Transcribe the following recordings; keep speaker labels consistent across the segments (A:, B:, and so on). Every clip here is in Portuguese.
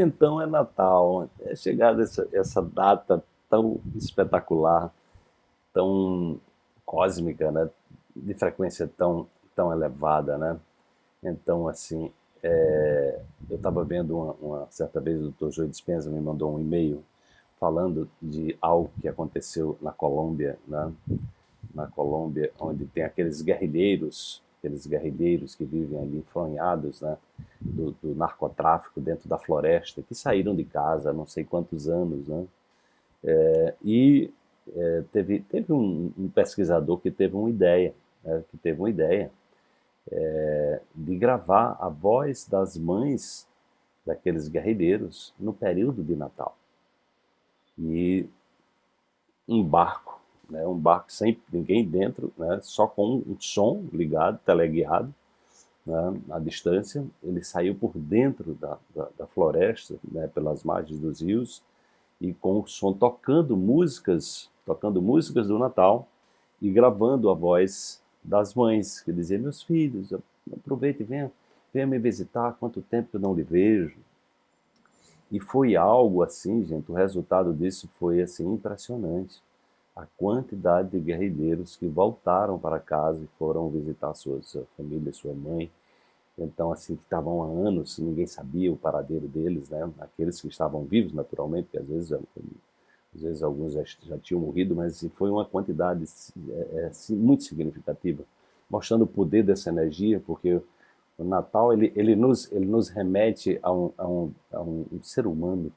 A: então é Natal, é chegada essa, essa data tão espetacular, tão cósmica, né? de frequência tão, tão elevada. Né? Então, assim, é, eu estava vendo uma, uma, certa vez o Dr. Joe Dispenza me mandou um e-mail falando de algo que aconteceu na Colômbia, né? na Colômbia, onde tem aqueles guerrilheiros, aqueles guerrilheiros que vivem ali enfronhados né? do, do narcotráfico dentro da floresta, que saíram de casa há não sei quantos anos, né? É, e é, teve, teve um, um, pesquisador que teve uma ideia, né? que teve uma ideia é, de gravar a voz das mães daqueles guerrilheiros no período de Natal. E um barco, né, um barco sem ninguém dentro, né, só com um som ligado, teleguiado, né, à distância, ele saiu por dentro da, da, da floresta, né, pelas margens dos rios, e com o som tocando músicas, tocando músicas do Natal e gravando a voz das mães, que diziam, meus filhos, aproveite e venha, venha me visitar, quanto tempo eu não lhe vejo. E foi algo assim, gente, o resultado disso foi assim impressionante. A quantidade de guerrilheiros que voltaram para casa e foram visitar sua, sua família, sua mãe. Então, assim, que estavam há anos, ninguém sabia o paradeiro deles, né? Aqueles que estavam vivos, naturalmente, que às vezes às vezes alguns já, já tinham morrido, mas assim, foi uma quantidade é, é, assim, muito significativa, mostrando o poder dessa energia, porque o Natal ele, ele, nos, ele nos remete a um, a um, a um ser humano,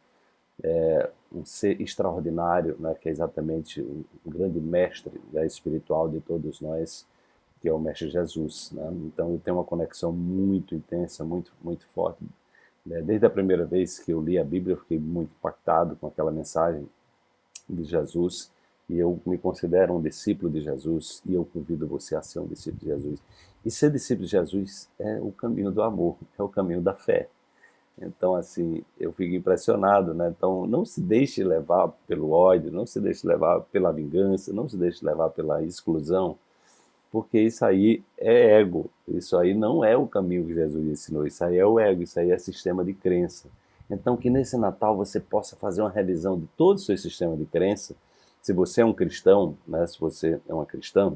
A: é, um ser extraordinário, né, que é exatamente o, o grande mestre né, espiritual de todos nós, que é o Mestre Jesus. Né? Então eu tenho uma conexão muito intensa, muito, muito forte. Né? Desde a primeira vez que eu li a Bíblia, eu fiquei muito impactado com aquela mensagem de Jesus e eu me considero um discípulo de Jesus e eu convido você a ser um discípulo de Jesus. E ser discípulo de Jesus é o caminho do amor, é o caminho da fé. Então, assim, eu fico impressionado, né? Então, não se deixe levar pelo ódio, não se deixe levar pela vingança, não se deixe levar pela exclusão, porque isso aí é ego, isso aí não é o caminho que Jesus ensinou, isso aí é o ego, isso aí é sistema de crença. Então, que nesse Natal você possa fazer uma revisão de todo o seu sistema de crença, se você é um cristão, né, se você é uma cristã,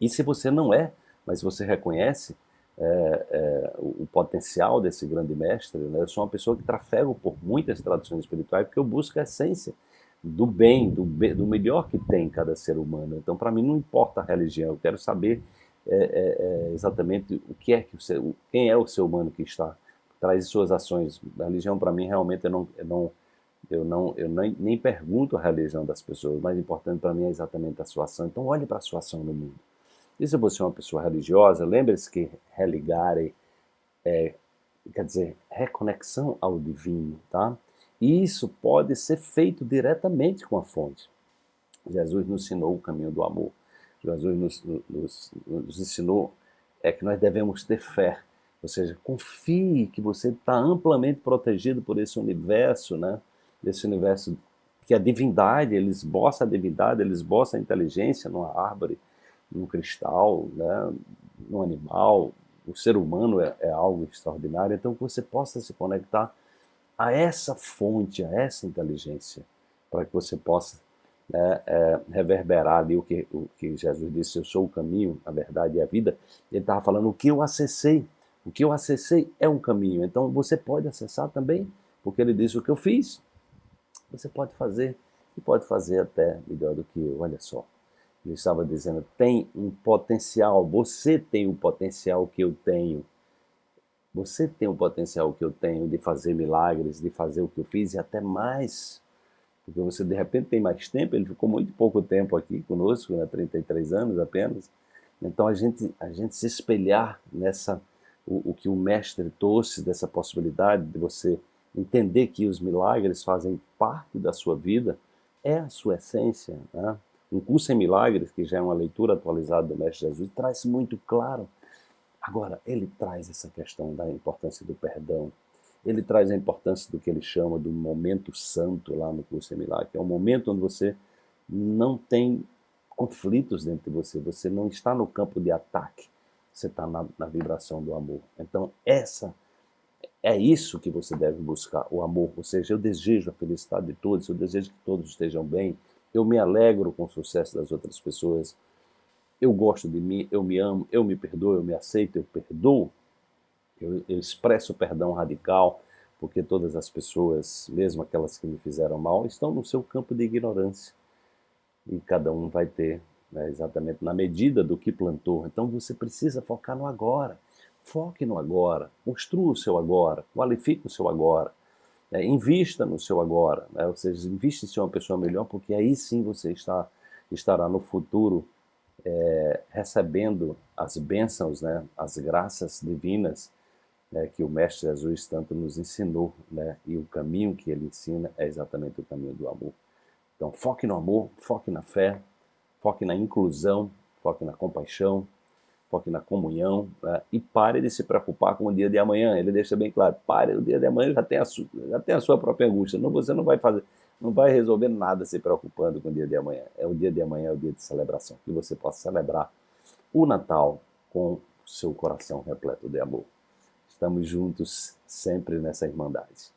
A: e se você não é, mas você reconhece é, é, o, o, potencial desse grande mestre, né, eu sou uma pessoa que trafego por muitas tradições espirituais, porque eu busco a essência do bem, do, do melhor que tem cada ser humano. Então, para mim, não importa a religião, eu quero saber é, é, é exatamente o que é que o ser, quem é o ser humano que está traz suas ações. A religião, para mim, realmente, eu não, eu não, eu não, eu nem, nem pergunto a religião das pessoas. O mais importante para mim é exatamente a sua ação. Então, olhe para a sua ação no mundo. E se você é uma pessoa religiosa, lembre-se que religare é, quer dizer, reconexão ao divino, tá? E isso pode ser feito diretamente com a fonte. Jesus nos ensinou o caminho do amor. Jesus nos, nos, nos ensinou é que nós devemos ter fé ou seja, confie que você está amplamente protegido por esse universo, né? Esse universo que a divindade, ele esboça a divindade, ele esboça a inteligência numa árvore, num cristal, né? num animal. O ser humano é, é algo extraordinário. Então, que você possa se conectar a essa fonte, a essa inteligência, para que você possa né, é, reverberar ali o que, o que Jesus disse, eu sou o caminho, a verdade e a vida. Ele estava falando o que eu acessei, o que eu acessei é um caminho, então você pode acessar também, porque ele disse o que eu fiz, você pode fazer, e pode fazer até melhor do que eu, olha só. Ele estava dizendo, tem um potencial, você tem o potencial que eu tenho, você tem o potencial que eu tenho de fazer milagres, de fazer o que eu fiz e até mais. Porque você de repente tem mais tempo, ele ficou muito pouco tempo aqui conosco, né, 33 anos apenas. Então a gente, a gente se espelhar nessa o, o que o mestre trouxe dessa possibilidade de você entender que os milagres fazem parte da sua vida, é a sua essência. Né? Um curso em milagres, que já é uma leitura atualizada do Mestre Jesus, traz muito claro. Agora, ele traz essa questão da importância do perdão, ele traz a importância do que ele chama do momento santo lá no curso em milagres, que é um momento onde você não tem conflitos dentro de você, você não está no campo de ataque, você está na, na, vibração do amor. Então, essa É isso que você deve buscar, o amor. Ou seja, eu desejo a felicidade de todos, eu desejo que todos estejam bem, eu me alegro com o sucesso das outras pessoas, eu gosto de mim, eu me amo, eu me perdoo, eu me aceito, eu perdoo, eu, eu expresso perdão radical, porque todas as pessoas, mesmo aquelas que me fizeram mal, estão no seu campo de ignorância. E cada um vai ter né, exatamente na medida do que plantou. Então você precisa focar no agora. Foque no agora, construa o seu agora, qualifique o seu agora, né, invista no seu agora, né, ou seja, invista em ser uma pessoa melhor, porque aí sim você está, estará no futuro é, recebendo as bênçãos, né, as graças divinas né, que o Mestre Jesus tanto nos ensinou, né, e o caminho que ele ensina é exatamente o caminho do amor. Então foque no amor, foque na fé, foque na inclusão, foque na compaixão, foque na comunhão né, e pare de se preocupar com o dia de amanhã. Ele deixa bem claro, pare, o dia de amanhã já tem a, sua, já tem a sua própria angústia. Não, você não vai fazer, não vai resolver nada se preocupando com o dia de amanhã. É o dia de amanhã, é o dia de celebração, que você possa celebrar o Natal com seu coração repleto de amor. Estamos juntos sempre nessa irmandade.